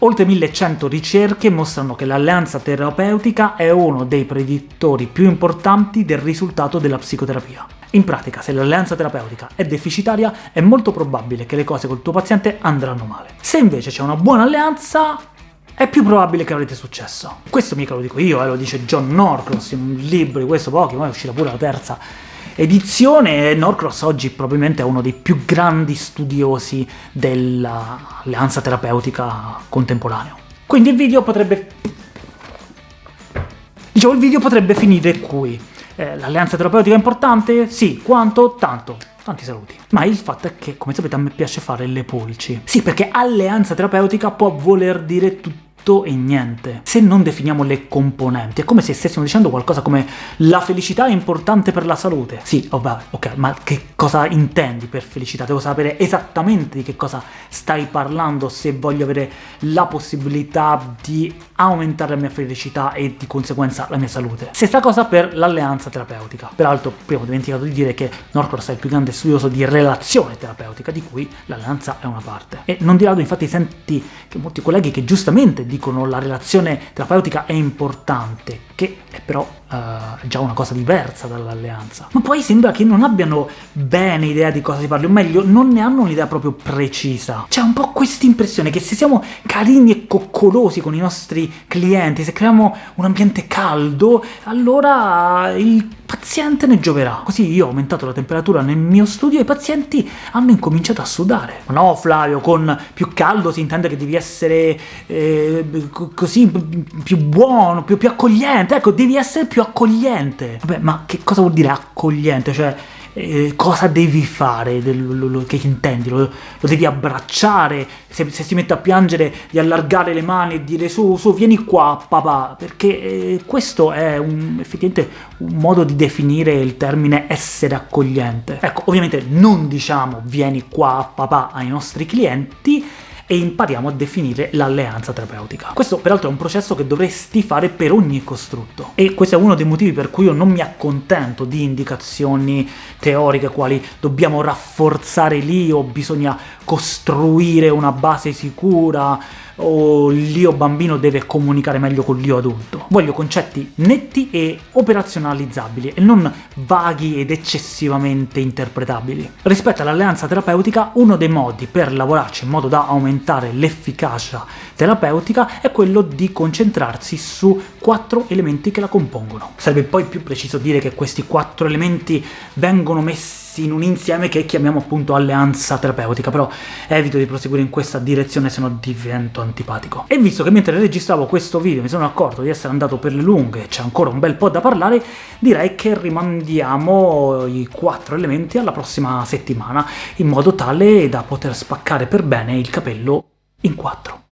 Oltre 1100 ricerche mostrano che l'alleanza terapeutica è uno dei predittori più importanti del risultato della psicoterapia. In pratica, se l'alleanza terapeutica è deficitaria, è molto probabile che le cose col tuo paziente andranno male. Se invece c'è una buona alleanza, è più probabile che avrete successo. Questo mica lo dico io, eh, lo dice John Norcross in un libro di questo Pokémon, è uscita pure la terza edizione, Norcross oggi probabilmente è uno dei più grandi studiosi dell'alleanza terapeutica contemporaneo. Quindi il video potrebbe... Dicevo, il video potrebbe finire qui. Eh, l'alleanza terapeutica è importante? Sì. Quanto? Tanto. Tanti saluti. Ma il fatto è che, come sapete, a me piace fare le pulci. Sì, perché alleanza terapeutica può voler dire tutto tutto e niente. Se non definiamo le componenti, è come se stessimo dicendo qualcosa come la felicità è importante per la salute. Sì, oh, vabbè, ok, ma che cosa intendi per felicità? Devo sapere esattamente di che cosa stai parlando se voglio avere la possibilità di aumentare la mia felicità e di conseguenza la mia salute. Stessa cosa per l'alleanza terapeutica. Peraltro, prima ho dimenticato di dire che Norcross è il più grande studioso di relazione terapeutica, di cui l'alleanza è una parte. E non di rado infatti senti che molti colleghi che giustamente dicono dicono la relazione terapeutica è importante, che è però uh, già una cosa diversa dall'alleanza. Ma poi sembra che non abbiano bene idea di cosa si parli, o meglio, non ne hanno un'idea proprio precisa. C'è un po' questa impressione che se siamo carini e coccolosi con i nostri clienti, se creiamo un ambiente caldo, allora il paziente ne gioverà. Così io ho aumentato la temperatura nel mio studio e i pazienti hanno incominciato a sudare. Ma no, Flavio, con più caldo si intende che devi essere eh, così più buono, più, più accogliente. Ecco, devi essere più accogliente. Vabbè, ma che cosa vuol dire accogliente? Cioè, eh, cosa devi fare, lo, lo, che intendi, lo, lo devi abbracciare, se, se, si mette a piangere di allargare le mani e dire su, su, vieni qua papà, perché eh, questo è un, effettivamente un modo di definire il termine essere accogliente. Ecco, ovviamente non diciamo vieni qua papà ai nostri clienti, e impariamo a definire l'alleanza terapeutica. Questo peraltro è un processo che dovresti fare per ogni costrutto, e questo è uno dei motivi per cui io non mi accontento di indicazioni teoriche quali dobbiamo rafforzare lì o bisogna costruire una base sicura o l'io bambino deve comunicare meglio con l'io adulto. Voglio concetti netti e operazionalizzabili, e non vaghi ed eccessivamente interpretabili. Rispetto all'alleanza terapeutica, uno dei modi per lavorarci in modo da aumentare l'efficacia terapeutica è quello di concentrarsi su quattro elementi che la compongono. Sarebbe poi più preciso dire che questi quattro elementi vengono messi in un insieme che chiamiamo appunto alleanza terapeutica, però evito di proseguire in questa direzione se no divento antipatico. E visto che mentre registravo questo video mi sono accorto di essere andato per le lunghe e c'è ancora un bel po' da parlare, direi che rimandiamo i quattro elementi alla prossima settimana, in modo tale da poter spaccare per bene il capello in quattro.